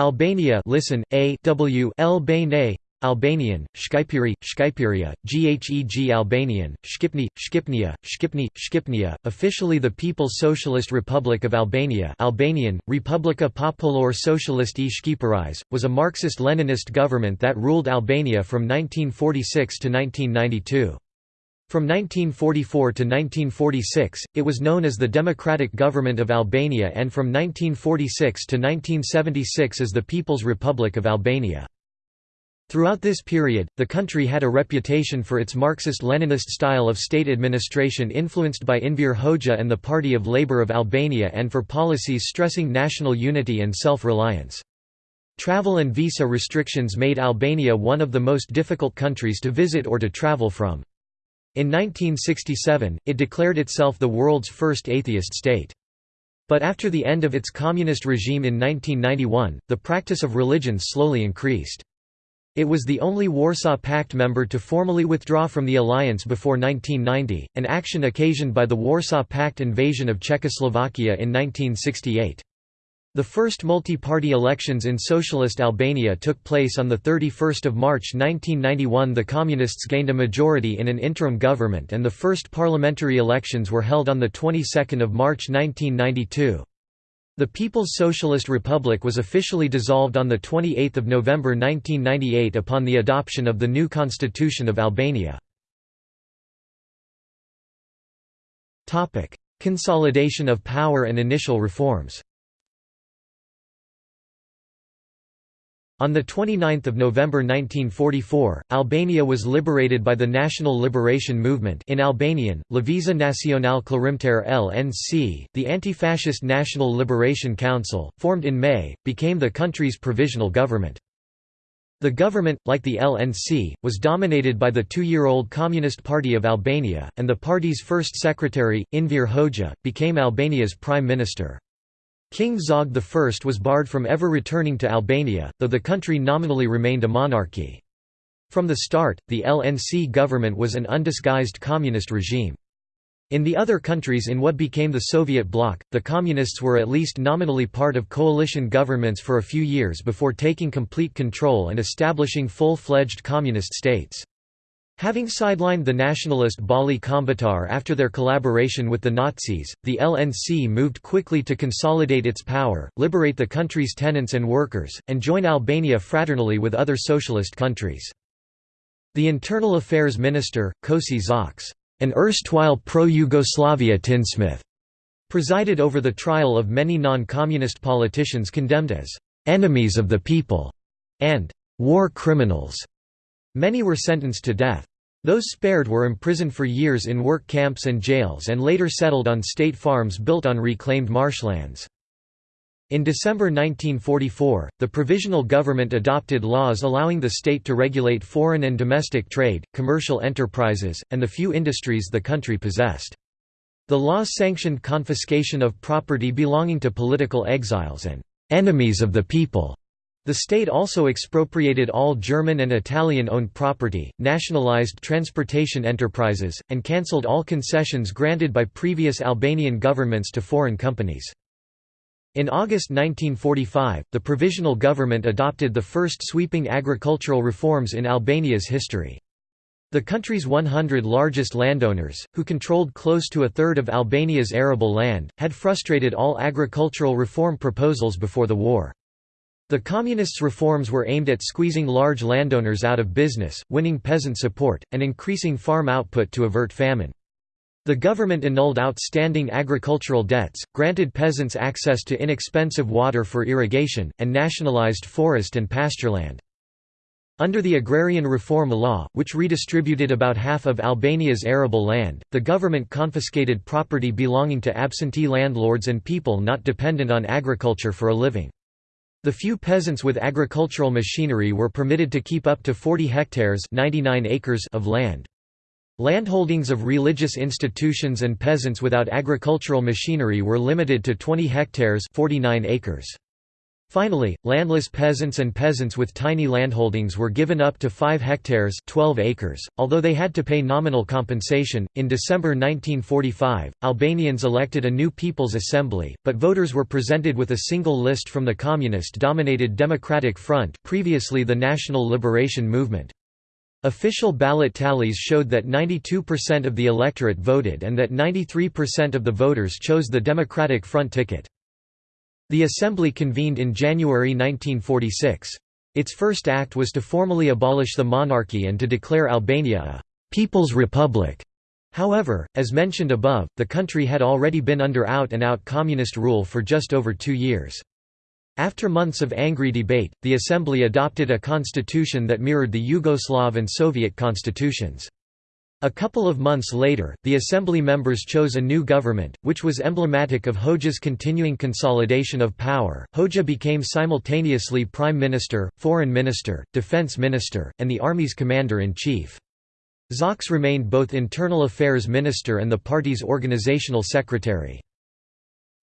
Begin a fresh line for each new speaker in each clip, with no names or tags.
Albania listen, A w Albania, Albanian, Shqipëri, Shqipëria, Gheg Albanian, Shqipni, Shqipnia, Shqipni, Shqipnia, officially the People's Socialist Republic of Albania Albanian, Republika Popular Socialist e was a Marxist-Leninist government that ruled Albania from 1946 to 1992. From 1944 to 1946, it was known as the Democratic Government of Albania and from 1946 to 1976 as the People's Republic of Albania. Throughout this period, the country had a reputation for its Marxist-Leninist style of state administration influenced by Enver Hoxha and the Party of Labour of Albania and for policies stressing national unity and self-reliance. Travel and visa restrictions made Albania one of the most difficult countries to visit or to travel from. In 1967, it declared itself the world's first atheist state. But after the end of its communist regime in 1991, the practice of religion slowly increased. It was the only Warsaw Pact member to formally withdraw from the alliance before 1990, an action occasioned by the Warsaw Pact invasion of Czechoslovakia in 1968. The first multi-party elections in socialist Albania took place on 31 March 1991 the Communists gained a majority in an interim government and the first parliamentary elections were held on the 22nd of March 1992. The People's Socialist Republic was officially dissolved on 28 November 1998 upon the adoption of the new Constitution of Albania. Consolidation of power and initial reforms On 29 November 1944, Albania was liberated by the National Liberation Movement in Albanian, Lëvizja Nacional Kllërimtare LNC, the anti-fascist National Liberation Council, formed in May, became the country's provisional government. The government, like the LNC, was dominated by the two-year-old Communist Party of Albania, and the party's first secretary, Enver Hoxha, became Albania's prime minister. King Zog I was barred from ever returning to Albania, though the country nominally remained a monarchy. From the start, the LNC government was an undisguised communist regime. In the other countries in what became the Soviet bloc, the Communists were at least nominally part of coalition governments for a few years before taking complete control and establishing full-fledged communist states. Having sidelined the nationalist Balli Kombëtar after their collaboration with the Nazis, the LNC moved quickly to consolidate its power, liberate the country's tenants and workers, and join Albania fraternally with other socialist countries. The Internal Affairs Minister, Koçi Xoxe, an erstwhile pro-Yugoslavia tinsmith, presided over the trial of many non-communist politicians condemned as «enemies of the people» and «war criminals». Many were sentenced to death. Those spared were imprisoned for years in work camps and jails and later settled on state farms built on reclaimed marshlands. In December 1944, the provisional government adopted laws allowing the state to regulate foreign and domestic trade, commercial enterprises, and the few industries the country possessed. The laws sanctioned confiscation of property belonging to political exiles and «enemies of the people» The state also expropriated all German and Italian-owned property, nationalized transportation enterprises, and cancelled all concessions granted by previous Albanian governments to foreign companies. In August 1945, the provisional government adopted the first sweeping agricultural reforms in Albania's history. The country's 100 largest landowners, who controlled close to a third of Albania's arable land, had frustrated all agricultural reform proposals before the war. The Communists' reforms were aimed at squeezing large landowners out of business, winning peasant support, and increasing farm output to avert famine. The government annulled outstanding agricultural debts, granted peasants access to inexpensive water for irrigation, and nationalized forest and pastureland. Under the Agrarian Reform Law, which redistributed about half of Albania's arable land, the government confiscated property belonging to absentee landlords and people not dependent on agriculture for a living. The few peasants with agricultural machinery were permitted to keep up to 40 hectares 99 acres of land. Landholdings of religious institutions and peasants without agricultural machinery were limited to 20 hectares 49 acres. Finally, landless peasants and peasants with tiny landholdings were given up to 5 hectares 12 acres, although they had to pay nominal compensation. In December 1945, Albanians elected a new People's Assembly, but voters were presented with a single list from the communist-dominated Democratic Front previously the National Liberation Movement. Official ballot tallies showed that 92% of the electorate voted and that 93% of the voters chose the Democratic Front ticket. The Assembly convened in January 1946. Its first act was to formally abolish the monarchy and to declare Albania a «People's Republic». However, as mentioned above, the country had already been under out-and-out -out communist rule for just over two years. After months of angry debate, the Assembly adopted a constitution that mirrored the Yugoslav and Soviet constitutions. A couple of months later, the assembly members chose a new government, which was emblematic of Hoxha's continuing consolidation of power. Hoxha became simultaneously prime minister, foreign minister, defense minister, and the army's commander-in-chief. Xoxe remained both internal affairs minister and the party's organizational secretary.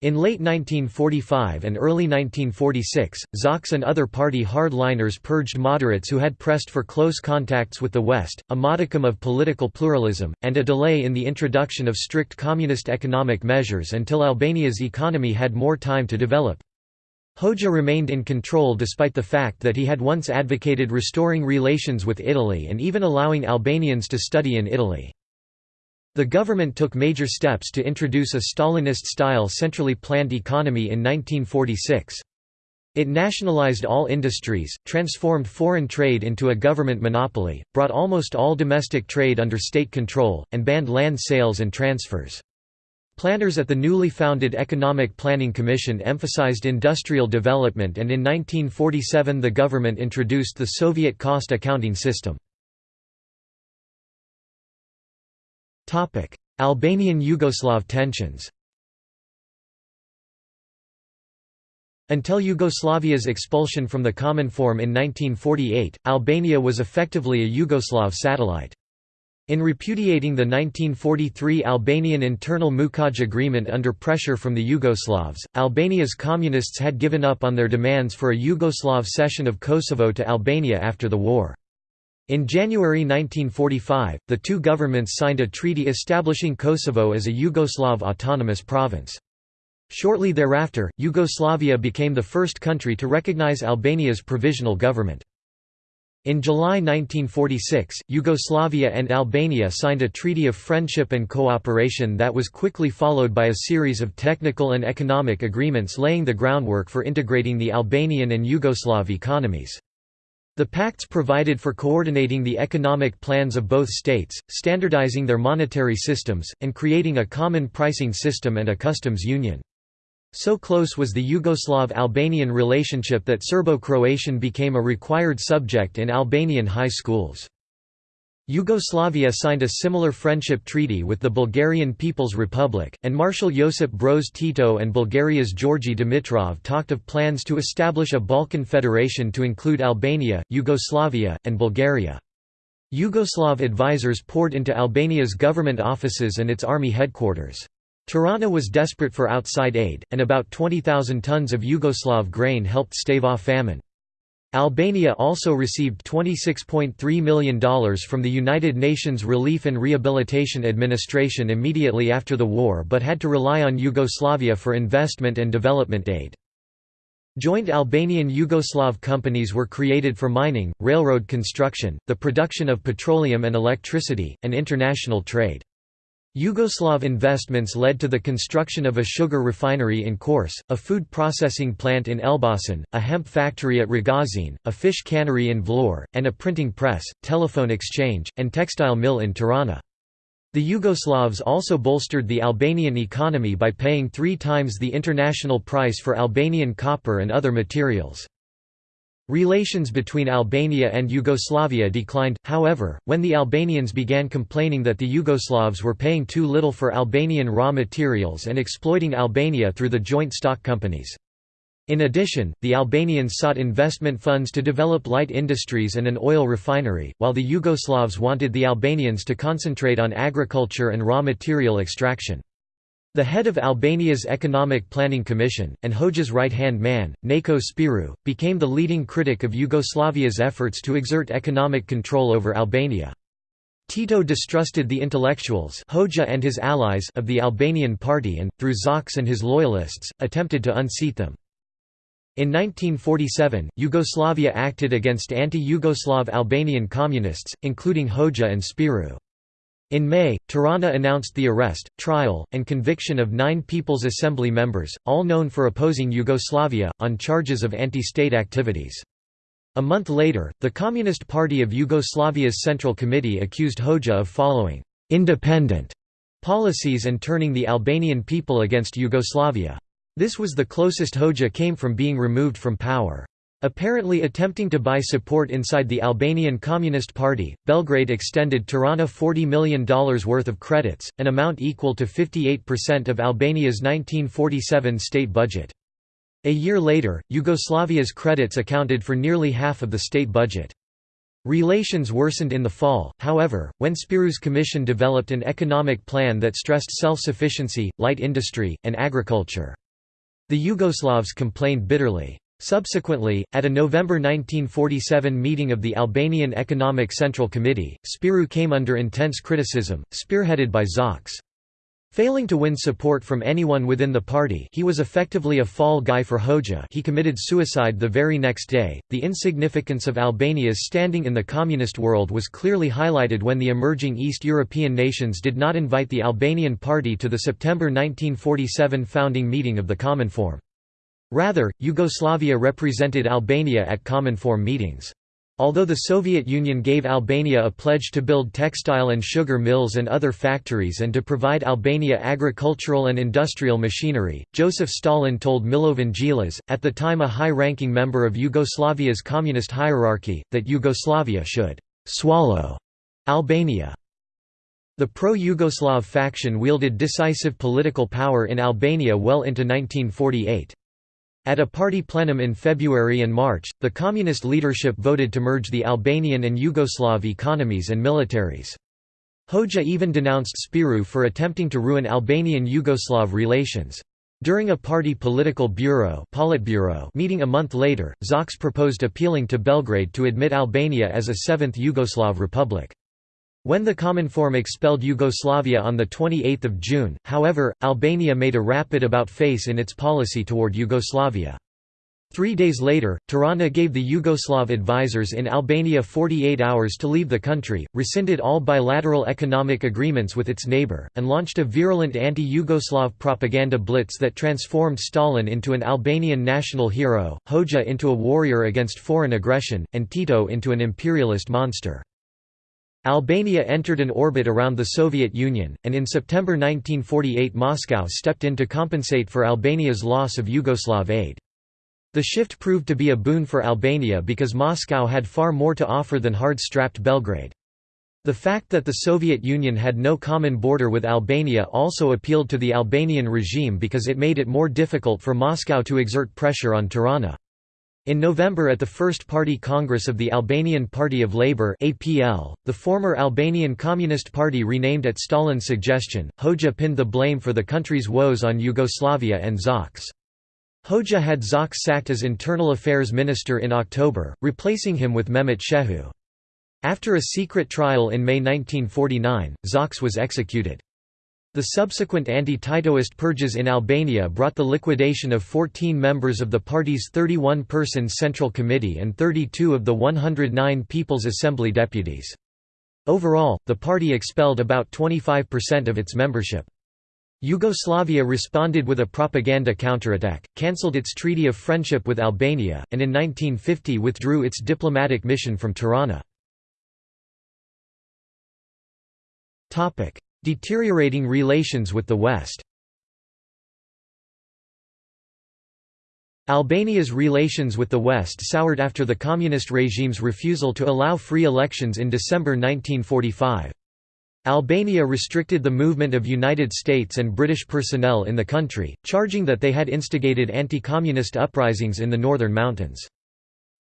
In late 1945 and early 1946, Xoxe and other party hardliners purged moderates who had pressed for close contacts with the West, a modicum of political pluralism, and a delay in the introduction of strict communist economic measures until Albania's economy had more time to develop. Hoxha remained in control despite the fact that he had once advocated restoring relations with Italy and even allowing Albanians to study in Italy. The government took major steps to introduce a Stalinist-style centrally planned economy in 1946. It nationalized all industries, transformed foreign trade into a government monopoly, brought almost all domestic trade under state control, and banned land sales and transfers. Planners at the newly founded Economic Planning Commission emphasized industrial development and in 1947 the government introduced the Soviet cost accounting system. Albanian–Yugoslav tensions Until Yugoslavia's expulsion from the Cominform in 1948, Albania was effectively a Yugoslav satellite. In repudiating the 1943 Albanian internal Mukac agreement under pressure from the Yugoslavs, Albania's communists had given up on their demands for a Yugoslav cession of Kosovo to Albania after the war. In January 1945, the two governments signed a treaty establishing Kosovo as a Yugoslav autonomous province. Shortly thereafter, Yugoslavia became the first country to recognize Albania's provisional government. In July 1946, Yugoslavia and Albania signed a treaty of friendship and cooperation that was quickly followed by a series of technical and economic agreements laying the groundwork for integrating the Albanian and Yugoslav economies. The pacts provided for coordinating the economic plans of both states, standardizing their monetary systems, and creating a common pricing system and a customs union. So close was the Yugoslav-Albanian relationship that Serbo-Croatian became a required subject in Albanian high schools. Yugoslavia signed a similar friendship treaty with the Bulgarian People's Republic, and Marshal Josip Broz Tito and Bulgaria's Georgi Dimitrov talked of plans to establish a Balkan federation to include Albania, Yugoslavia, and Bulgaria. Yugoslav advisors poured into Albania's government offices and its army headquarters. Tirana was desperate for outside aid, and about 20,000 tons of Yugoslav grain helped stave off famine. Albania also received $26.3 million from the United Nations Relief and Rehabilitation Administration immediately after the war but had to rely on Yugoslavia for investment and development aid. Joint Albanian Yugoslav companies were created for mining, railroad construction, the production of petroleum and electricity, and international trade. Yugoslav investments led to the construction of a sugar refinery in Korce, a food processing plant in Elbasan, a hemp factory at Rogozin, a fish cannery in Vlorë, and a printing press, telephone exchange, and textile mill in Tirana. The Yugoslavs also bolstered the Albanian economy by paying three times the international price for Albanian copper and other materials. Relations between Albania and Yugoslavia declined, however, when the Albanians began complaining that the Yugoslavs were paying too little for Albanian raw materials and exploiting Albania through the joint stock companies. In addition, the Albanians sought investment funds to develop light industries and an oil refinery, while the Yugoslavs wanted the Albanians to concentrate on agriculture and raw material extraction. The head of Albania's Economic Planning Commission, and Hoxha's right-hand man, Nako Spiru, became the leading critic of Yugoslavia's efforts to exert economic control over Albania. Tito distrusted the intellectuals Hoxha and his allies of the Albanian party and, through Xoxe and his loyalists, attempted to unseat them. In 1947, Yugoslavia acted against anti-Yugoslav Albanian communists, including Hoxha and Spiru. In May, Tirana announced the arrest, trial, and conviction of nine People's Assembly members, all known for opposing Yugoslavia, on charges of anti-state activities. A month later, the Communist Party of Yugoslavia's Central Committee accused Hoxha of following «independent» policies and turning the Albanian people against Yugoslavia. This was the closest Hoxha came from being removed from power. Apparently attempting to buy support inside the Albanian Communist Party, Belgrade extended Tirana $40 million worth of credits, an amount equal to 58% of Albania's 1947 state budget. A year later, Yugoslavia's credits accounted for nearly half of the state budget. Relations worsened in the fall, however, when Spiru's commission developed an economic plan that stressed self-sufficiency, light industry, and agriculture. The Yugoslavs complained bitterly. Subsequently, at a November 1947 meeting of the Albanian Economic Central Committee, Spiru came under intense criticism, spearheaded by Xoxe. Failing to win support from anyone within the party he was effectively a fall guy for Hoxha he committed suicide the very next day. The insignificance of Albania's standing in the communist world was clearly highlighted when the emerging East European nations did not invite the Albanian party to the September 1947 founding meeting of the Common Cominform. Rather, Yugoslavia represented Albania at Cominform meetings. Although the Soviet Union gave Albania a pledge to build textile and sugar mills and other factories and to provide Albania agricultural and industrial machinery, Joseph Stalin told Milovan Djilas, at the time a high-ranking member of Yugoslavia's communist hierarchy, that Yugoslavia should «swallow» Albania. The pro-Yugoslav faction wielded decisive political power in Albania well into 1948. At a party plenum in February and March, the communist leadership voted to merge the Albanian and Yugoslav economies and militaries. Hoxha even denounced Spiru for attempting to ruin Albanian-Yugoslav relations. During a party political bureau Politburo meeting a month later, Xoxe proposed appealing to Belgrade to admit Albania as a seventh Yugoslav republic. When the Cominform expelled Yugoslavia on 28 June, however, Albania made a rapid about-face in its policy toward Yugoslavia. Three days later, Tirana gave the Yugoslav advisors in Albania 48 hours to leave the country, rescinded all bilateral economic agreements with its neighbor, and launched a virulent anti-Yugoslav propaganda blitz that transformed Stalin into an Albanian national hero, Hoxha into a warrior against foreign aggression, and Tito into an imperialist monster. Albania entered an orbit around the Soviet Union, and in September 1948 Moscow stepped in to compensate for Albania's loss of Yugoslav aid. The shift proved to be a boon for Albania because Moscow had far more to offer than hard-strapped Belgrade. The fact that the Soviet Union had no common border with Albania also appealed to the Albanian regime because it made it more difficult for Moscow to exert pressure on Tirana. In November at the First Party Congress of the Albanian Party of Labour APL, the former Albanian Communist Party renamed at Stalin's suggestion, Hoxha pinned the blame for the country's woes on Yugoslavia and Xoxe. Hoxha had Xoxe sacked as Internal Affairs Minister in October, replacing him with Mehmet Shehu. After a secret trial in May 1949, Xoxe was executed. The subsequent anti-Titoist purges in Albania brought the liquidation of 14 members of the party's 31-person Central Committee and 32 of the 109 People's Assembly deputies. Overall, the party expelled about 25% of its membership. Yugoslavia responded with a propaganda counterattack, cancelled its treaty of friendship with Albania, and in 1950 withdrew its diplomatic mission from Tirana. Deteriorating relations with the West Albania's relations with the West soured after the communist regime's refusal to allow free elections in December 1945. Albania restricted the movement of United States and British personnel in the country, charging that they had instigated anti-communist uprisings in the northern mountains.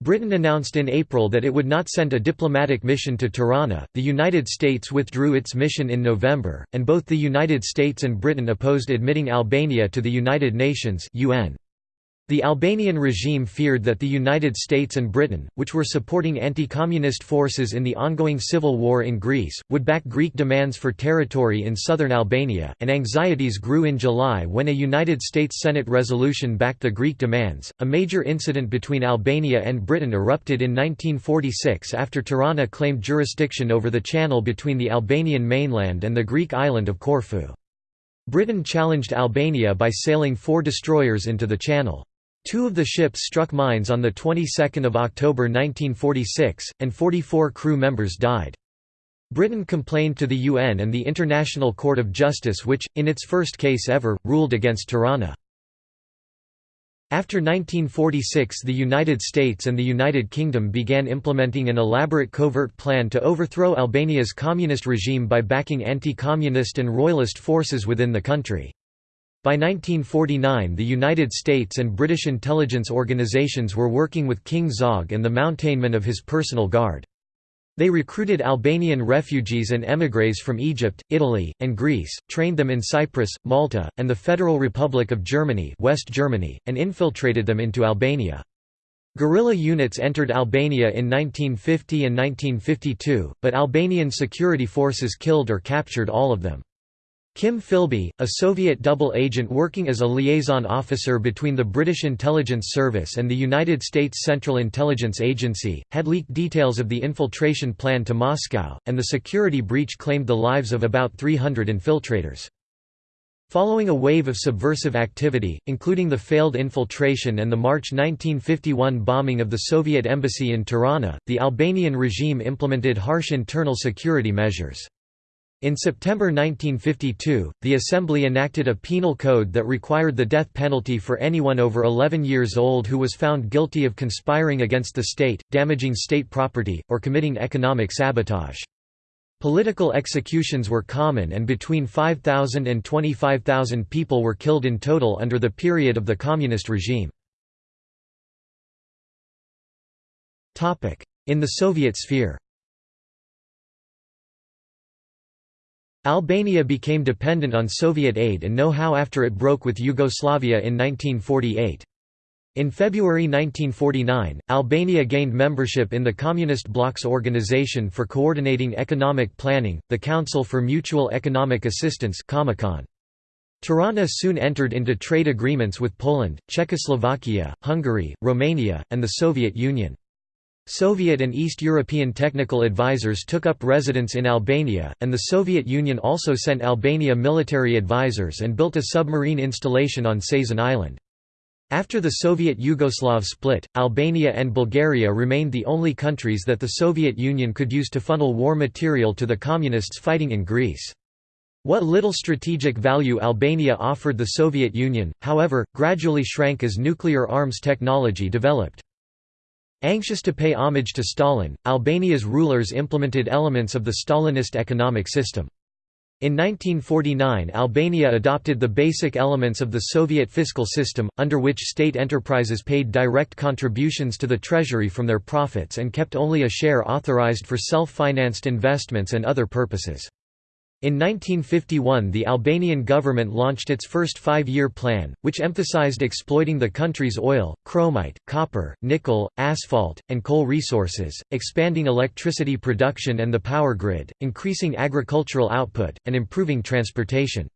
Britain announced in April that it would not send a diplomatic mission to Tirana, the United States withdrew its mission in November, and both the United States and Britain opposed admitting Albania to the United Nations UN. The Albanian regime feared that the United States and Britain, which were supporting anti-communist forces in the ongoing civil war in Greece, would back Greek demands for territory in southern Albania, and anxieties grew in July when a United States Senate resolution backed the Greek demands. A major incident between Albania and Britain erupted in 1946 after Tirana claimed jurisdiction over the channel between the Albanian mainland and the Greek island of Corfu. Britain challenged Albania by sailing four destroyers into the channel. Two of the ships struck mines on the 22nd of October 1946, and 44 crew members died. Britain complained to the UN and the International Court of Justice which, in its first case ever, ruled against Tirana. After 1946 the United States and the United Kingdom began implementing an elaborate covert plan to overthrow Albania's communist regime by backing anti-communist and royalist forces within the country. By 1949 the United States and British intelligence organizations were working with King Zog and the mountainmen of his personal guard. They recruited Albanian refugees and émigrés from Egypt, Italy, and Greece, trained them in Cyprus, Malta, and the Federal Republic of Germany, West Germany and infiltrated them into Albania. Guerrilla units entered Albania in 1950 and 1952, but Albanian security forces killed or captured all of them. Kim Philby, a Soviet double agent working as a liaison officer between the British Intelligence Service and the United States Central Intelligence Agency, had leaked details of the infiltration plan to Moscow, and the security breach claimed the lives of about 300 infiltrators. Following a wave of subversive activity, including the failed infiltration and the March 1951 bombing of the Soviet embassy in Tirana, the Albanian regime implemented harsh internal security measures. In September 1952, the Assembly enacted a penal code that required the death penalty for anyone over 11 years old who was found guilty of conspiring against the state, damaging state property, or committing economic sabotage. Political executions were common and between 5,000 and 25,000 people were killed in total under the period of the communist regime. In the Soviet sphere Albania became dependent on Soviet aid and know-how after it broke with Yugoslavia in 1948. In February 1949, Albania gained membership in the Communist Bloc's Organization for Coordinating Economic Planning, the Council for Mutual Economic Assistance Tirana soon entered into trade agreements with Poland, Czechoslovakia, Hungary, Romania, and the Soviet Union. Soviet and East European technical advisors took up residence in Albania, and the Soviet Union also sent Albania military advisors and built a submarine installation on Sazan Island. After the Soviet Yugoslav split, Albania and Bulgaria remained the only countries that the Soviet Union could use to funnel war material to the Communists fighting in Greece. What little strategic value Albania offered the Soviet Union, however, gradually shrank as nuclear arms technology developed. Anxious to pay homage to Stalin, Albania's rulers implemented elements of the Stalinist economic system. In 1949 Albania adopted the basic elements of the Soviet fiscal system, under which state enterprises paid direct contributions to the treasury from their profits and kept only a share authorized for self-financed investments and other purposes. In 1951 the Albanian government launched its first five-year plan, which emphasized exploiting the country's oil, chromite, copper, nickel, asphalt, and coal resources, expanding electricity production and the power grid, increasing agricultural output, and improving transportation.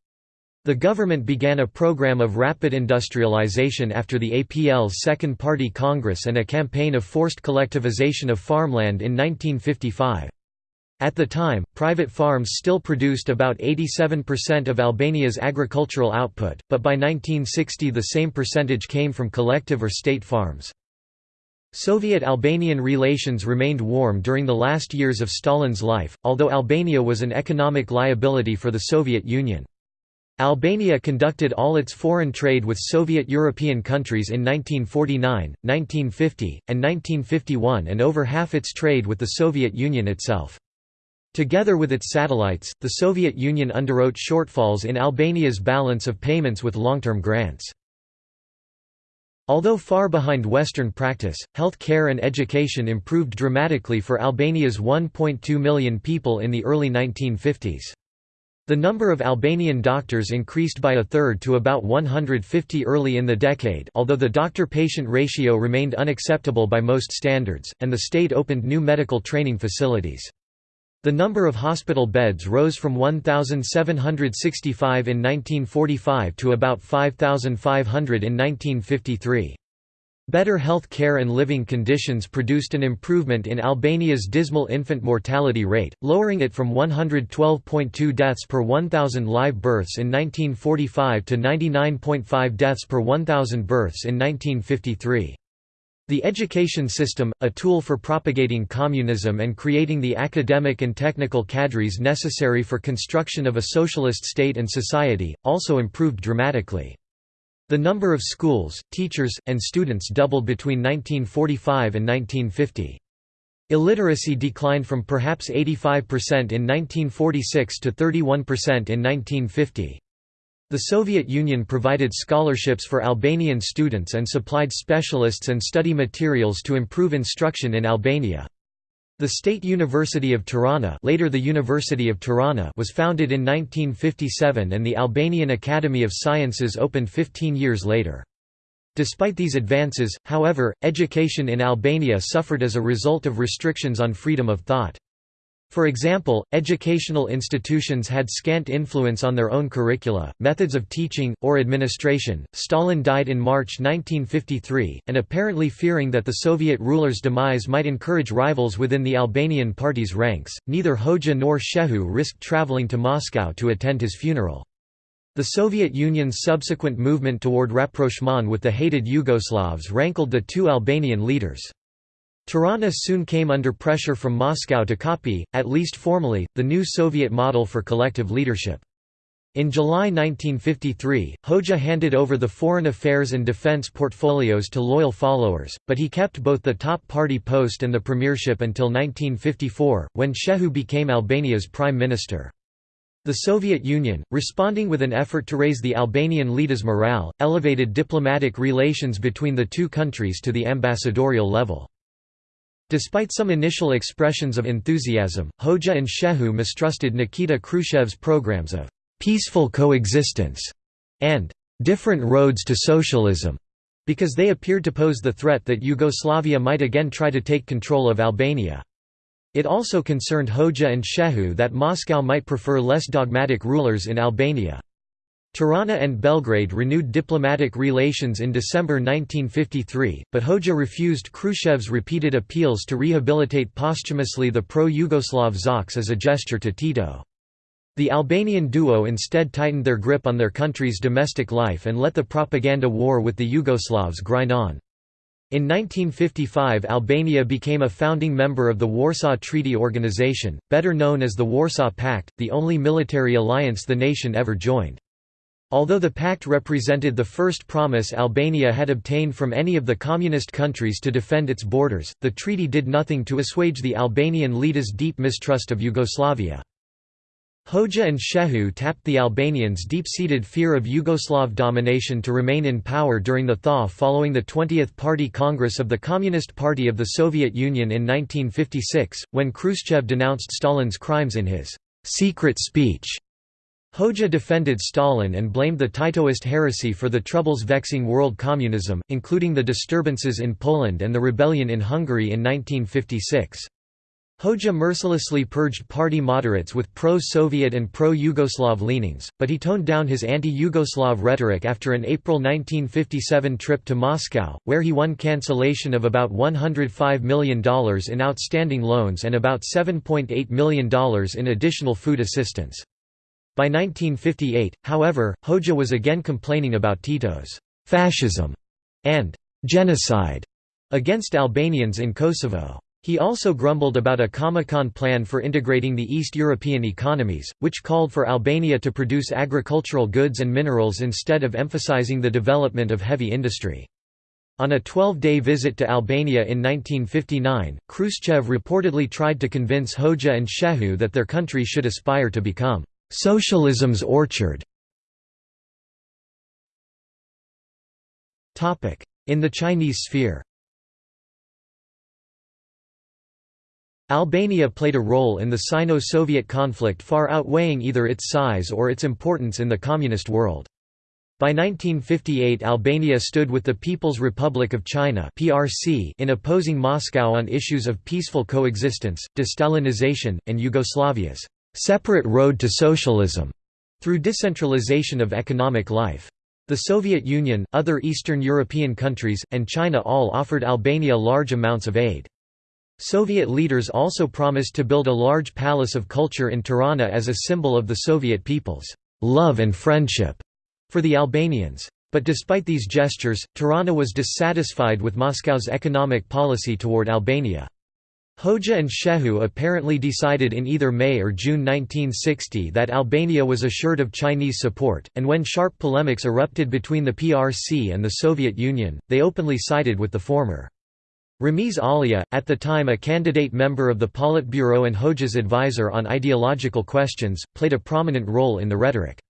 The government began a program of rapid industrialization after the APL's Second Party Congress and a campaign of forced collectivization of farmland in 1955. At the time, private farms still produced about 87% of Albania's agricultural output, but by 1960 the same percentage came from collective or state farms. Soviet-Albanian relations remained warm during the last years of Stalin's life, although Albania was an economic liability for the Soviet Union. Albania conducted all its foreign trade with Soviet European countries in 1949, 1950, and 1951 and over half its trade with the Soviet Union itself. Together with its satellites, the Soviet Union underwrote shortfalls in Albania's balance of payments with long-term grants. Although far behind Western practice, health care and education improved dramatically for Albania's 1.2 million people in the early 1950s. The number of Albanian doctors increased by a third to about 150 early in the decade although the doctor-patient ratio remained unacceptable by most standards, and the state opened new medical training facilities. The number of hospital beds rose from 1,765 in 1945 to about 5,500 in 1953. Better health care and living conditions produced an improvement in Albania's dismal infant mortality rate, lowering it from 112.2 deaths per 1,000 live births in 1945 to 99.5 deaths per 1,000 births in 1953. The education system, a tool for propagating communism and creating the academic and technical cadres necessary for construction of a socialist state and society, also improved dramatically. The number of schools, teachers, and students doubled between 1945 and 1950. Illiteracy declined from perhaps 85% in 1946 to 31% in 1950. The Soviet Union provided scholarships for Albanian students and supplied specialists and study materials to improve instruction in Albania. The State University of Tirana, later the University of Tirana was founded in 1957 and the Albanian Academy of Sciences opened 15 years later. Despite these advances, however, education in Albania suffered as a result of restrictions on freedom of thought. For example, educational institutions had scant influence on their own curricula, methods of teaching, or administration. Stalin died in March 1953, and apparently fearing that the Soviet ruler's demise might encourage rivals within the Albanian party's ranks, neither Hoxha nor Shehu risked traveling to Moscow to attend his funeral. The Soviet Union's subsequent movement toward rapprochement with the hated Yugoslavs rankled the two Albanian leaders. Tirana soon came under pressure from Moscow to copy, at least formally, the new Soviet model for collective leadership. In July 1953, Hoxha handed over the foreign affairs and defense portfolios to loyal followers, but he kept both the top party post and the premiership until 1954, when Shehu became Albania's prime minister. The Soviet Union, responding with an effort to raise the Albanian leaders' morale, elevated diplomatic relations between the two countries to the ambassadorial level. Despite some initial expressions of enthusiasm, Hoxha and Shehu mistrusted Nikita Khrushchev's programs of «peaceful coexistence» and «different roads to socialism» because they appeared to pose the threat that Yugoslavia might again try to take control of Albania. It also concerned Hoxha and Shehu that Moscow might prefer less dogmatic rulers in Albania. Tirana and Belgrade renewed diplomatic relations in December 1953, but Hoxha refused Khrushchev's repeated appeals to rehabilitate posthumously the pro-Yugoslav Xoxe as a gesture to Tito. The Albanian duo instead tightened their grip on their country's domestic life and let the propaganda war with the Yugoslavs grind on. In 1955 Albania became a founding member of the Warsaw Treaty Organization, better known as the Warsaw Pact, the only military alliance the nation ever joined. Although the pact represented the first promise Albania had obtained from any of the communist countries to defend its borders, the treaty did nothing to assuage the Albanian leaders' deep mistrust of Yugoslavia. Hoxha and Shehu tapped the Albanians' deep-seated fear of Yugoslav domination to remain in power during the thaw following the 20th Party Congress of the Communist Party of the Soviet Union in 1956, when Khrushchev denounced Stalin's crimes in his «secret speech» Hoxha defended Stalin and blamed the Titoist heresy for the troubles vexing world communism, including the disturbances in Poland and the rebellion in Hungary in 1956. Hoxha mercilessly purged party moderates with pro-Soviet and pro-Yugoslav leanings, but he toned down his anti-Yugoslav rhetoric after an April 1957 trip to Moscow, where he won cancellation of about $105 million in outstanding loans and about $7.8 million in additional food assistance. By 1958, however, Hoxha was again complaining about Tito's «fascism» and «genocide» against Albanians in Kosovo. He also grumbled about a Comecon plan for integrating the East European economies, which called for Albania to produce agricultural goods and minerals instead of emphasizing the development of heavy industry. On a 12-day visit to Albania in 1959, Khrushchev reportedly tried to convince Hoxha and Shehu that their country should aspire to become Socialism's orchard. In the Chinese sphere. Albania played a role in the Sino-Soviet conflict far outweighing either its size or its importance in the communist world. By 1958 Albania stood with the People's Republic of China in opposing Moscow on issues of peaceful coexistence, de-Stalinization, and Yugoslavia's «separate road to socialism» through decentralization of economic life. The Soviet Union, other Eastern European countries, and China all offered Albania large amounts of aid. Soviet leaders also promised to build a large palace of culture in Tirana as a symbol of the Soviet people's love and friendship for the Albanians. But despite these gestures, Tirana was dissatisfied with Moscow's economic policy toward Albania. Hoxha and Shehu apparently decided in either May or June 1960 that Albania was assured of Chinese support, and when sharp polemics erupted between the PRC and the Soviet Union, they openly sided with the former. Ramiz Alia, at the time a candidate member of the Politburo and Hoxha's advisor on ideological questions, played a prominent role in the rhetoric.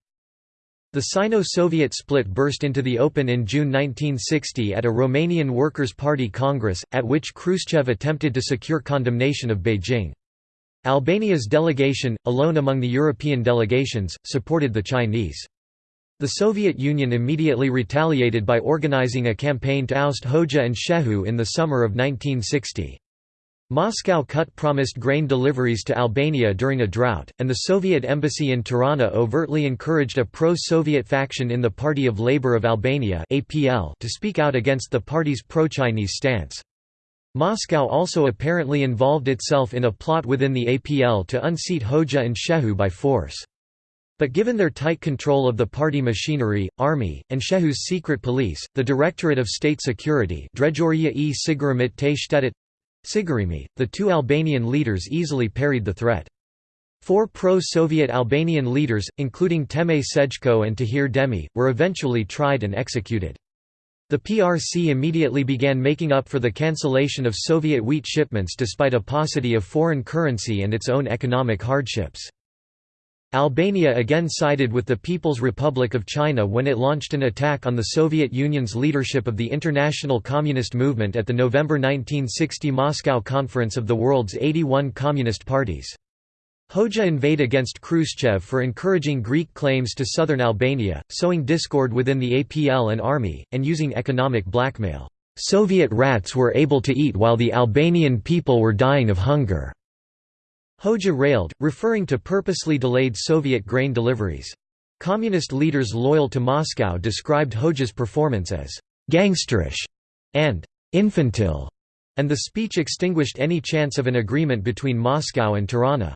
The Sino-Soviet split burst into the open in June 1960 at a Romanian Workers' Party Congress, at which Khrushchev attempted to secure condemnation of Beijing. Albania's delegation, alone among the European delegations, supported the Chinese. The Soviet Union immediately retaliated by organizing a campaign to oust Hoxha and Shehu in the summer of 1960. Moscow cut promised grain deliveries to Albania during a drought, and the Soviet embassy in Tirana overtly encouraged a pro-Soviet faction in the Party of Labour of Albania to speak out against the party's pro-Chinese stance. Moscow also apparently involved itself in a plot within the APL to unseat Hoxha and Shehu by force. But given their tight control of the party machinery, army, and Shehu's secret police, the Directorate of State Security e the two Albanian leaders easily parried the threat. Four pro-Soviet Albanian leaders, including Teme Sejko and Tahir Demi, were eventually tried and executed. The PRC immediately began making up for the cancellation of Soviet wheat shipments despite a paucity of foreign currency and its own economic hardships. Albania again sided with the People's Republic of China when it launched an attack on the Soviet Union's leadership of the International Communist Movement at the November 1960 Moscow Conference of the world's 81 Communist parties. Hoxha inveighed against Khrushchev for encouraging Greek claims to southern Albania, sowing discord within the APL and army, and using economic blackmail. Soviet rats were able to eat while the Albanian people were dying of hunger. Hoxha railed, referring to purposely delayed Soviet grain deliveries. Communist leaders loyal to Moscow described Hoxha's performance as «gangsterish» and «infantile», and the speech extinguished any chance of an agreement between Moscow and Tirana.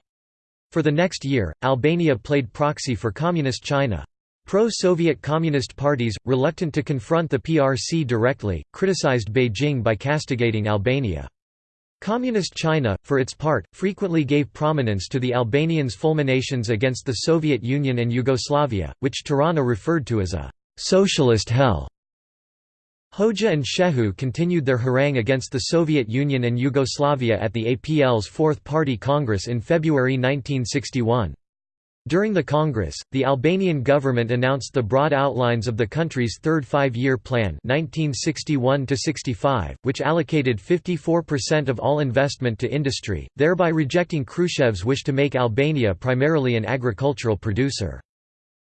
For the next year, Albania played proxy for Communist China. Pro-Soviet Communist parties, reluctant to confront the PRC directly, criticized Beijing by castigating Albania. Communist China, for its part, frequently gave prominence to the Albanians' fulminations against the Soviet Union and Yugoslavia, which Tirana referred to as a «socialist hell». Hoxha and Shehu continued their harangue against the Soviet Union and Yugoslavia at the APL's Fourth Party Congress in February 1961. During the Congress, the Albanian government announced the broad outlines of the country's third five-year plan 1961 which allocated 54% of all investment to industry, thereby rejecting Khrushchev's wish to make Albania primarily an agricultural producer.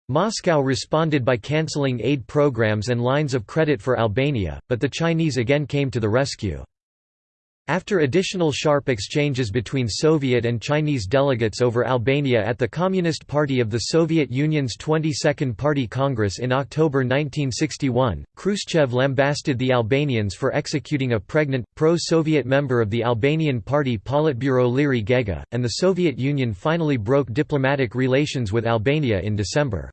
Moscow responded by cancelling aid programs and lines of credit for Albania, but the Chinese again came to the rescue. After additional sharp exchanges between Soviet and Chinese delegates over Albania at the Communist Party of the Soviet Union's 22nd Party Congress in October 1961, Khrushchev lambasted the Albanians for executing a pregnant, pro-Soviet member of the Albanian Party Politburo Liri Gega, and the Soviet Union finally broke diplomatic relations with Albania in December.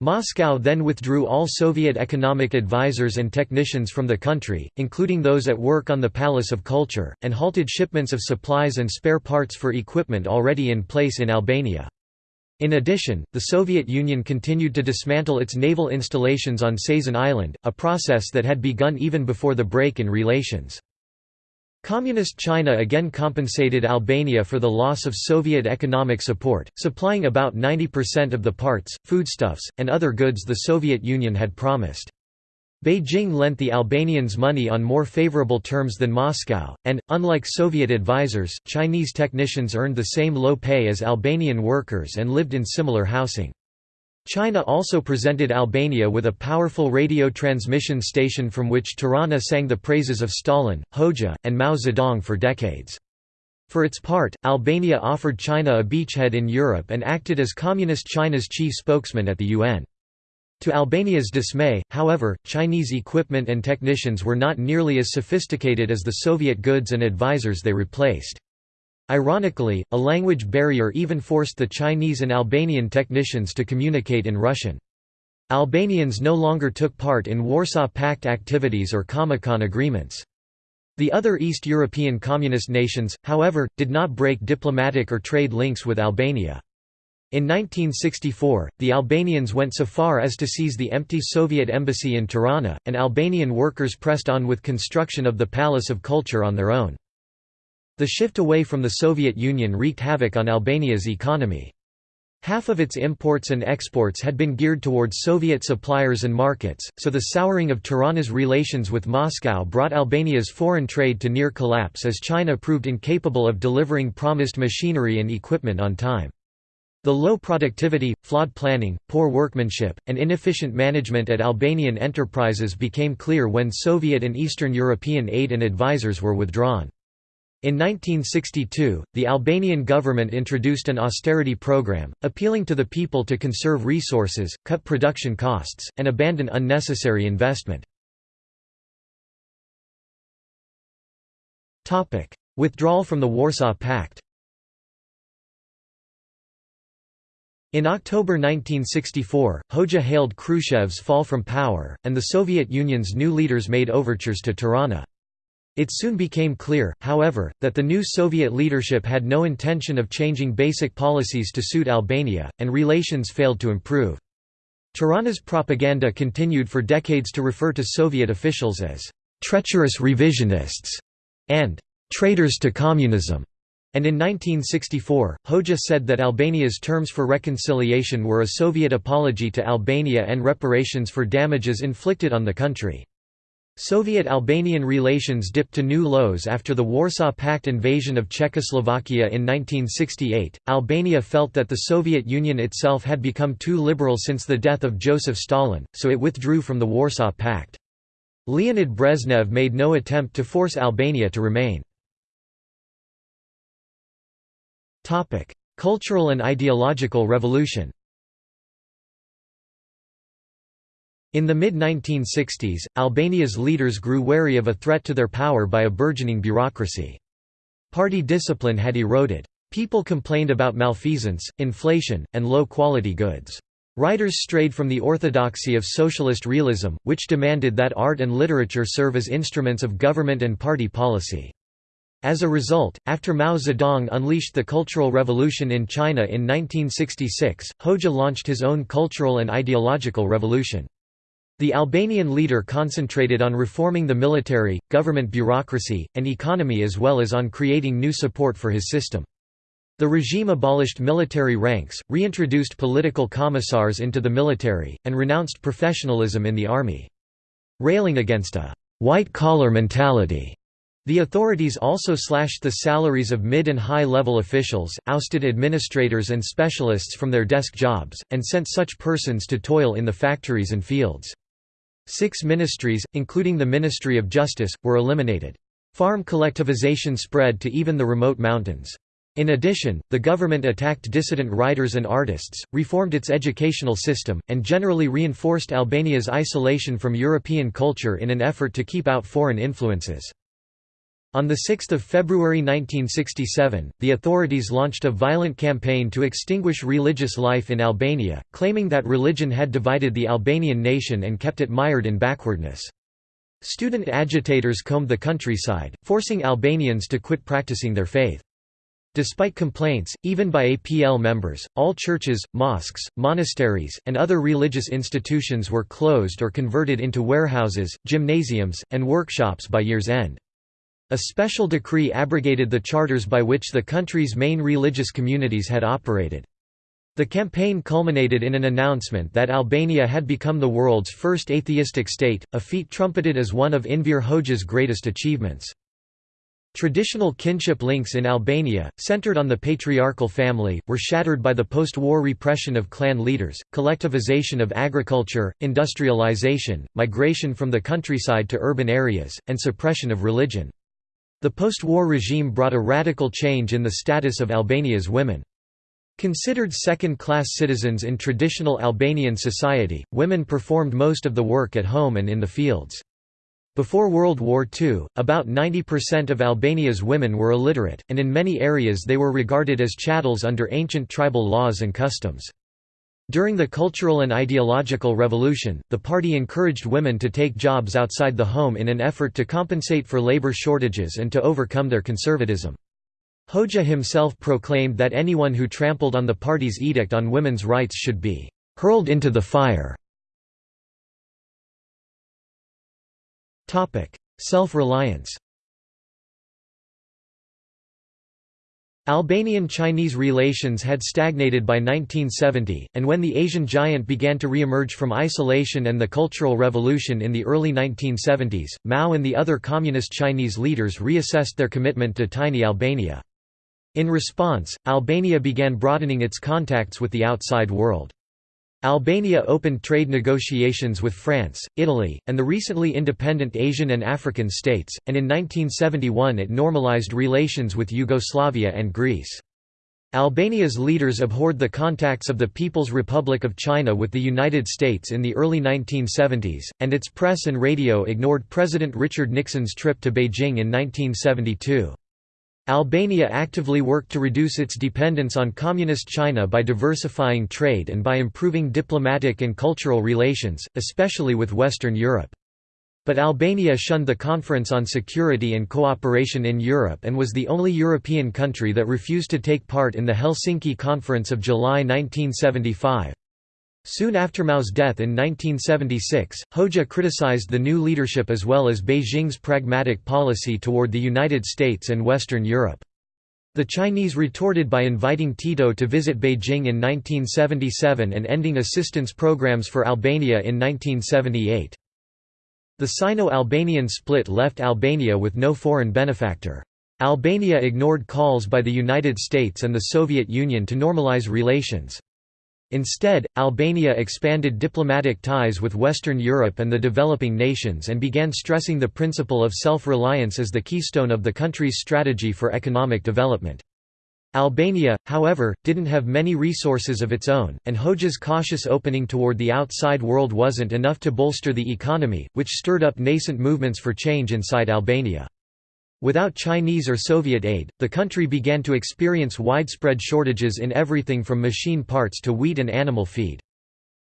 Moscow then withdrew all Soviet economic advisers and technicians from the country, including those at work on the Palace of Culture, and halted shipments of supplies and spare parts for equipment already in place in Albania. In addition, the Soviet Union continued to dismantle its naval installations on Sazan Island, a process that had begun even before the break in relations. Communist China again compensated Albania for the loss of Soviet economic support, supplying about 90% of the parts, foodstuffs, and other goods the Soviet Union had promised. Beijing lent the Albanians money on more favorable terms than Moscow, and, unlike Soviet advisors, Chinese technicians earned the same low pay as Albanian workers and lived in similar housing. China also presented Albania with a powerful radio transmission station from which Tirana sang the praises of Stalin, Hoxha, and Mao Zedong for decades. For its part, Albania offered China a beachhead in Europe and acted as Communist China's chief spokesman at the UN. To Albania's dismay, however, Chinese equipment and technicians were not nearly as sophisticated as the Soviet goods and advisors they replaced. Ironically, a language barrier even forced the Chinese and Albanian technicians to communicate in Russian. Albanians no longer took part in Warsaw Pact activities or Comecon agreements. The other East European communist nations, however, did not break diplomatic or trade links with Albania. In 1964, the Albanians went so far as to seize the empty Soviet embassy in Tirana, and Albanian workers pressed on with construction of the Palace of Culture on their own. The shift away from the Soviet Union wreaked havoc on Albania's economy. Half of its imports and exports had been geared towards Soviet suppliers and markets, so the souring of Tirana's relations with Moscow brought Albania's foreign trade to near collapse as China proved incapable of delivering promised machinery and equipment on time. The low productivity, flawed planning, poor workmanship, and inefficient management at Albanian enterprises became clear when Soviet and Eastern European aid and advisors were withdrawn. In 1962, the Albanian government introduced an austerity program, appealing to the people to conserve resources, cut production costs, and abandon unnecessary investment. Withdrawal from the Warsaw Pact In October 1964, Hoxha hailed Khrushchev's fall from power, and the Soviet Union's new leaders made overtures to Tirana. It soon became clear, however, that the new Soviet leadership had no intention of changing basic policies to suit Albania, and relations failed to improve. Tirana's propaganda continued for decades to refer to Soviet officials as «treacherous revisionists» and «traitors to communism» and in 1964, Hoxha said that Albania's terms for reconciliation were a Soviet apology to Albania and reparations for damages inflicted on the country. Soviet-Albanian relations dipped to new lows after the Warsaw Pact invasion of Czechoslovakia in 1968. Albania felt that the Soviet Union itself had become too liberal since the death of Joseph Stalin, so it withdrew from the Warsaw Pact. Leonid Brezhnev made no attempt to force Albania to remain. Cultural and ideological revolution In the mid-1960s, Albania's leaders grew wary of a threat to their power by a burgeoning bureaucracy. Party discipline had eroded. People complained about malfeasance, inflation, and low-quality goods. Writers strayed from the orthodoxy of socialist realism, which demanded that art and literature serve as instruments of government and party policy. As a result, after Mao Zedong unleashed the Cultural Revolution in China in 1966, Hoxha launched his own cultural and ideological revolution. The Albanian leader concentrated on reforming the military, government bureaucracy, and economy as well as on creating new support for his system. The regime abolished military ranks, reintroduced political commissars into the military, and renounced professionalism in the army. Railing against a «white-collar mentality» The authorities also slashed the salaries of mid and high-level officials, ousted administrators and specialists from their desk jobs, and sent such persons to toil in the factories and fields. Six ministries, including the Ministry of Justice, were eliminated. Farm collectivization spread to even the remote mountains. In addition, the government attacked dissident writers and artists, reformed its educational system, and generally reinforced Albania's isolation from European culture in an effort to keep out foreign influences. On 6 February 1967, the authorities launched a violent campaign to extinguish religious life in Albania, claiming that religion had divided the Albanian nation and kept it mired in backwardness. Student agitators combed the countryside, forcing Albanians to quit practicing their faith. Despite complaints, even by APL members, all churches, mosques, monasteries, and other religious institutions were closed or converted into warehouses, gymnasiums, and workshops by year's end. A special decree abrogated the charters by which the country's main religious communities had operated. The campaign culminated in an announcement that Albania had become the world's first atheistic state, a feat trumpeted as one of Enver Hoxha's greatest achievements. Traditional kinship links in Albania, centered on the patriarchal family, were shattered by the post-war repression of clan leaders, collectivization of agriculture, industrialization, migration from the countryside to urban areas, and suppression of religion. The post-war regime brought a radical change in the status of Albania's women. Considered second-class citizens in traditional Albanian society, women performed most of the work at home and in the fields. Before World War II, about 90% of Albania's women were illiterate, and in many areas they were regarded as chattels under ancient tribal laws and customs. During the Cultural and Ideological Revolution, the party encouraged women to take jobs outside the home in an effort to compensate for labor shortages and to overcome their conservatism. Hoxha himself proclaimed that anyone who trampled on the party's edict on women's rights should be hurled into the fire. Self-reliance Albanian-Chinese relations had stagnated by 1970, and when the Asian giant began to re-emerge from isolation and the Cultural Revolution in the early 1970s, Mao and the other communist Chinese leaders reassessed their commitment to tiny Albania. In response, Albania began broadening its contacts with the outside world. Albania opened trade negotiations with France, Italy, and the recently independent Asian and African states, and in 1971 it normalized relations with Yugoslavia and Greece. Albania's leaders abhorred the contacts of the People's Republic of China with the United States in the early 1970s, and its press and radio ignored President Richard Nixon's trip to Beijing in 1972. Albania actively worked to reduce its dependence on Communist China by diversifying trade and by improving diplomatic and cultural relations, especially with Western Europe. But Albania shunned the Conference on Security and Cooperation in Europe and was the only European country that refused to take part in the Helsinki Conference of July 1975. Soon after Mao's death in 1976, Hoxha criticized the new leadership as well as Beijing's pragmatic policy toward the United States and Western Europe. The Chinese retorted by inviting Tito to visit Beijing in 1977 and ending assistance programs for Albania in 1978. The Sino-Albanian split left Albania with no foreign benefactor. Albania ignored calls by the United States and the Soviet Union to normalize relations. Instead, Albania expanded diplomatic ties with Western Europe and the developing nations and began stressing the principle of self-reliance as the keystone of the country's strategy for economic development. Albania, however, didn't have many resources of its own, and Hoxha's cautious opening toward the outside world wasn't enough to bolster the economy, which stirred up nascent movements for change inside Albania. Without Chinese or Soviet aid, the country began to experience widespread shortages in everything from machine parts to wheat and animal feed.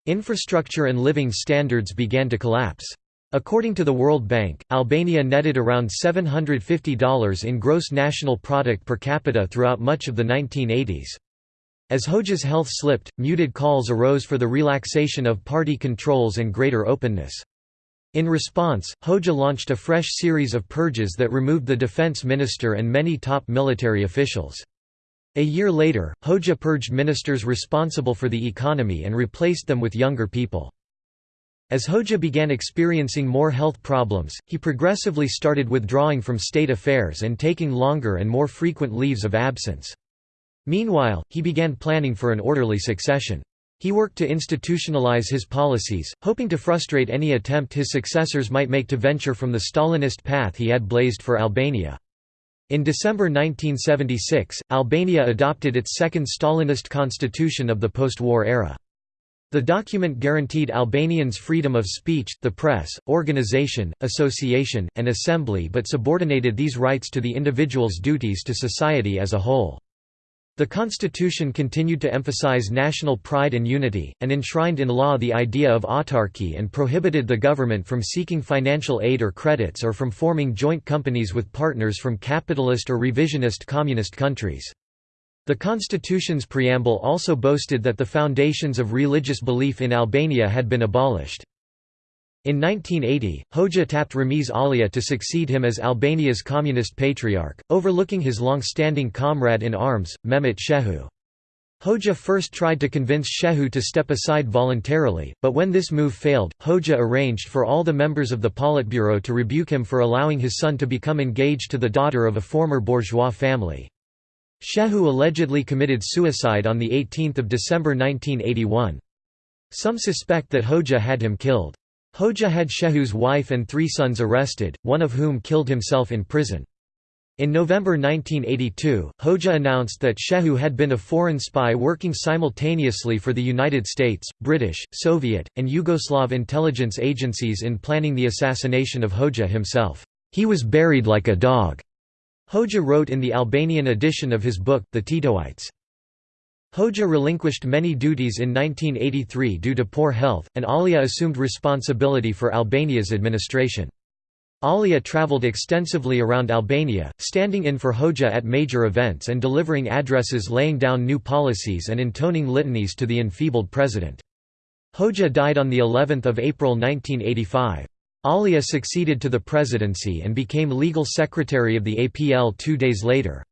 Infrastructure and living standards began to collapse. According to the World Bank, Albania netted around $750 in gross national product per capita throughout much of the 1980s. As Hoxha's health slipped, muted calls arose for the relaxation of party controls and greater openness. In response, Hoxha launched a fresh series of purges that removed the defense minister and many top military officials. A year later, Hoxha purged ministers responsible for the economy and replaced them with younger people. As Hoxha began experiencing more health problems, he progressively started withdrawing from state affairs and taking longer and more frequent leaves of absence. Meanwhile, he began planning for an orderly succession. He worked to institutionalize his policies, hoping to frustrate any attempt his successors might make to venture from the Stalinist path he had blazed for Albania. In December 1976, Albania adopted its second Stalinist constitution of the post-war era. The document guaranteed Albanians freedom of speech, the press, organization, association, and assembly but subordinated these rights to the individual's duties to society as a whole. The constitution continued to emphasize national pride and unity, and enshrined in law the idea of autarky and prohibited the government from seeking financial aid or credits or from forming joint companies with partners from capitalist or revisionist communist countries. The constitution's preamble also boasted that the foundations of religious belief in Albania had been abolished. In 1980, Hoxha tapped Ramiz Alia to succeed him as Albania's communist patriarch, overlooking his long-standing comrade in arms, Mehmet Shehu. Hoxha first tried to convince Shehu to step aside voluntarily, but when this move failed, Hoxha arranged for all the members of the Politburo to rebuke him for allowing his son to become engaged to the daughter of a former bourgeois family. Shehu allegedly committed suicide on 18 December 1981. Some suspect that Hoxha had him killed. Hoxha had Shehu's wife and three sons arrested, one of whom killed himself in prison. In November 1982, Hoxha announced that Shehu had been a foreign spy working simultaneously for the United States, British, Soviet, and Yugoslav intelligence agencies in planning the assassination of Hoxha himself. He was buried like a dog, Hoxha wrote in the Albanian edition of his book, The Titoites. Hoxha relinquished many duties in 1983 due to poor health, and Alia assumed responsibility for Albania's administration. Alia travelled extensively around Albania, standing in for Hoxha at major events and delivering addresses laying down new policies and intoning litanies to the enfeebled president. Hoxha died on of April 1985. Alia succeeded to the presidency and became legal secretary of the APL two days later.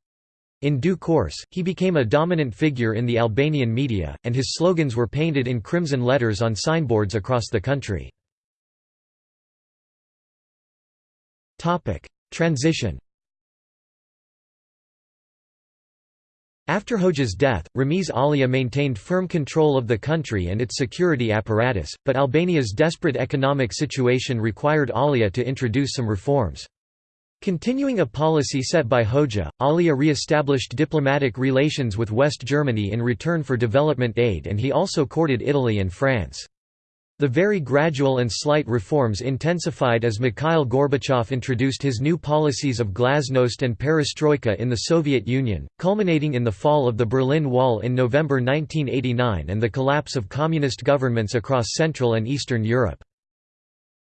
In due course, he became a dominant figure in the Albanian media, and his slogans were painted in crimson letters on signboards across the country. Transition After Hoxha's death, Ramiz Alia maintained firm control of the country and its security apparatus, but Albania's desperate economic situation required Alia to introduce some reforms. Continuing a policy set by Hoxha, Alia re-established diplomatic relations with West Germany in return for development aid and he also courted Italy and France. The very gradual and slight reforms intensified as Mikhail Gorbachev introduced his new policies of glasnost and perestroika in the Soviet Union, culminating in the fall of the Berlin Wall in November 1989 and the collapse of communist governments across Central and Eastern Europe.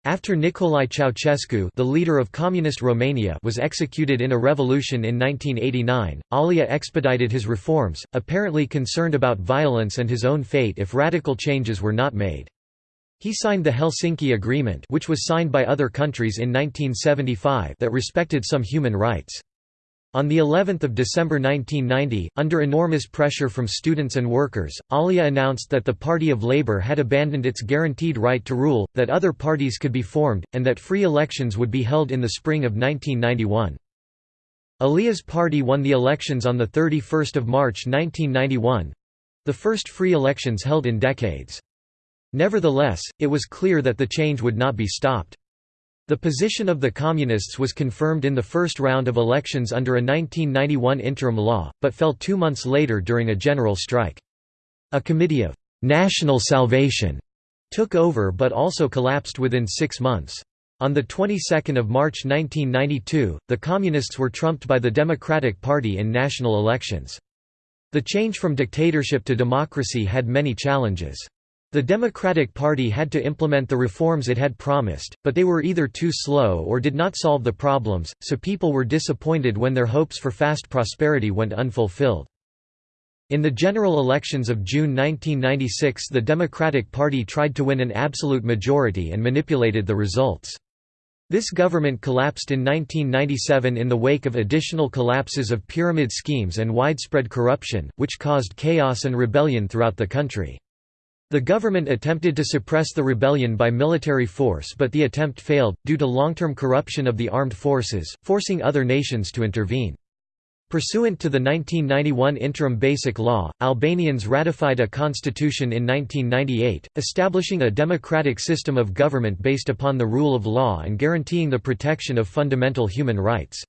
After Nicolae Ceausescu the leader of Communist Romania was executed in a revolution in 1989, Alia expedited his reforms, apparently concerned about violence and his own fate if radical changes were not made. He signed the Helsinki Agreement which was signed by other countries in 1975 that respected some human rights. On the 11th of December 1990, under enormous pressure from students and workers, Alia announced that the Party of Labour had abandoned its guaranteed right to rule, that other parties could be formed, and that free elections would be held in the spring of 1991. Alia's party won the elections on 31 March 1991—the first free elections held in decades. Nevertheless, it was clear that the change would not be stopped. The position of the Communists was confirmed in the first round of elections under a 1991 interim law, but fell two months later during a general strike. A committee of «national salvation» took over but also collapsed within six months. On the 22nd of March 1992, the Communists were trumped by the Democratic Party in national elections. The change from dictatorship to democracy had many challenges. The Democratic Party had to implement the reforms it had promised, but they were either too slow or did not solve the problems, so people were disappointed when their hopes for fast prosperity went unfulfilled. In the general elections of June 1996 the Democratic Party tried to win an absolute majority and manipulated the results. This government collapsed in 1997 in the wake of additional collapses of pyramid schemes and widespread corruption, which caused chaos and rebellion throughout the country. The government attempted to suppress the rebellion by military force but the attempt failed, due to long-term corruption of the armed forces, forcing other nations to intervene. Pursuant to the 1991 Interim Basic Law, Albanians ratified a constitution in 1998, establishing a democratic system of government based upon the rule of law and guaranteeing the protection of fundamental human rights.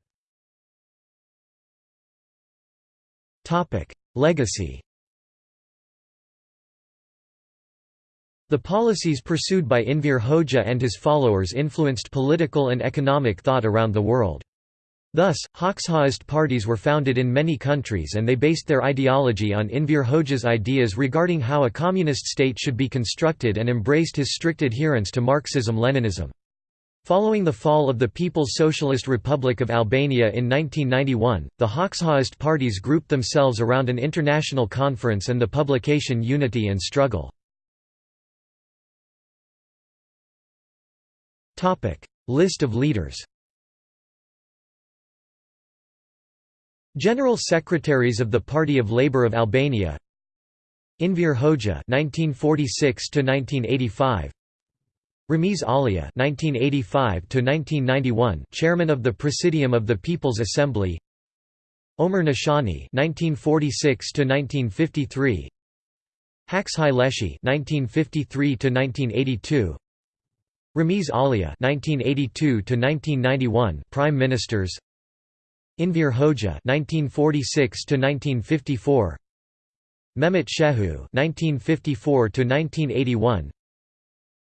Legacy The policies pursued by Enver Hoxha and his followers influenced political and economic thought around the world. Thus, Hoxhaist parties were founded in many countries and they based their ideology on Enver Hoxha's ideas regarding how a communist state should be constructed and embraced his strict adherence to Marxism-Leninism. Following the fall of the People's Socialist Republic of Albania in 1991, the Hoxhaist parties grouped themselves around an international conference and the publication Unity and Struggle. List of leaders General Secretaries of the Party of Labour of Albania Enver Hoxha (1946–1985), Ramiz Alia (1985–1991), Chairman of the Presidium of the People's Assembly. Omer Nishani (1946–1953), Haxhi Lleshi (1953–1982). Ramiz Alia (1982–1991), Prime Ministers. Enver Hoxha (1946–1954). Mehmet Shehu (1954–1981),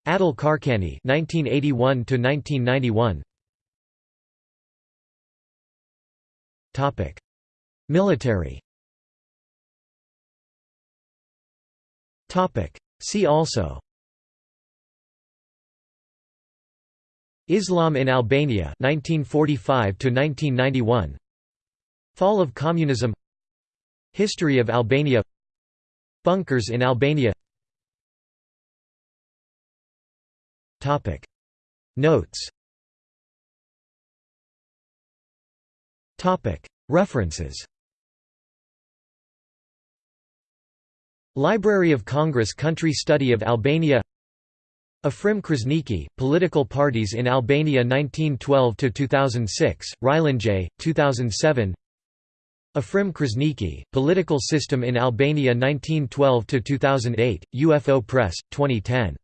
Adil Çarçani (1981–1991). Topic: Military. Topic: See also. Islam in Albania 1945 to 1991 Fall of communism. History of Albania. Bunkers in Albania. Notes. References. Library of Congress Country Study of Albania Afrim Krasniqi, Political Parties in Albania 1912–2006, Rylanjay, 2007 Afrim Krasniqi, Political System in Albania 1912–2008, UFO Press, 2010